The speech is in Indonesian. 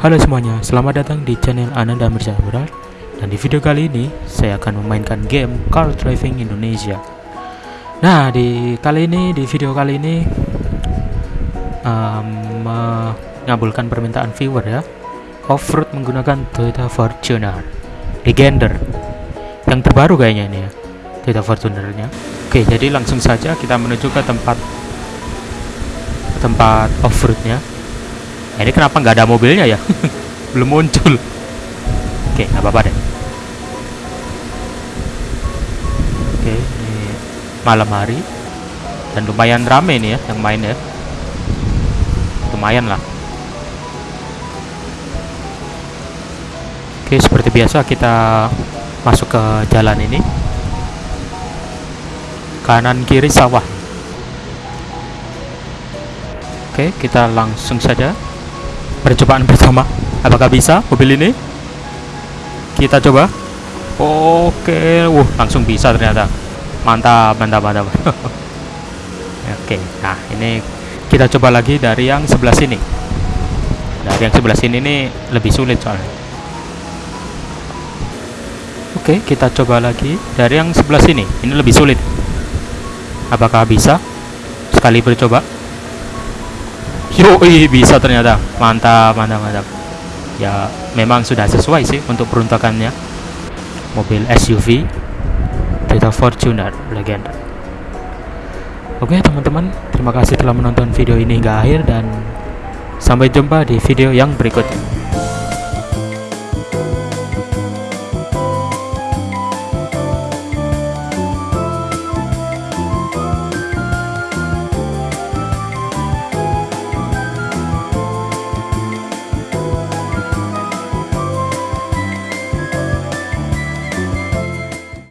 Halo semuanya, selamat datang di channel Ananda Mirzamural Dan di video kali ini, saya akan memainkan game Car Driving Indonesia. Nah, di kali ini, di video kali ini um, Mengabulkan permintaan viewer ya. Off-road menggunakan Toyota Fortuner. Legender. Yang terbaru kayaknya ini ya Toyota Fortunernya. Oke, jadi langsung saja kita menuju ke tempat Tempat off-roadnya Nah, ini kenapa nggak ada mobilnya ya? Belum muncul. Oke, nggak apa-apa deh. Oke, ini malam hari dan lumayan rame nih ya yang main ya. Lumayan lah. Oke, seperti biasa kita masuk ke jalan ini. Kanan kiri sawah. Oke, kita langsung saja percobaan pertama. Apakah bisa mobil ini? Kita coba. Oke wuh langsung bisa ternyata. Mantap mantap mantap. Oke nah ini kita coba lagi dari yang sebelah sini. Dari yang sebelah sini ini lebih sulit soalnya. Oke kita coba lagi dari yang sebelah sini. Ini lebih sulit. Apakah bisa sekali bercoba Yoi bisa ternyata. Mantap mantap mantap. Ya memang sudah sesuai sih untuk peruntukannya. Mobil SUV Toyota Fortuner legend. Oke teman-teman terima kasih telah menonton video ini hingga akhir dan sampai jumpa di video yang berikutnya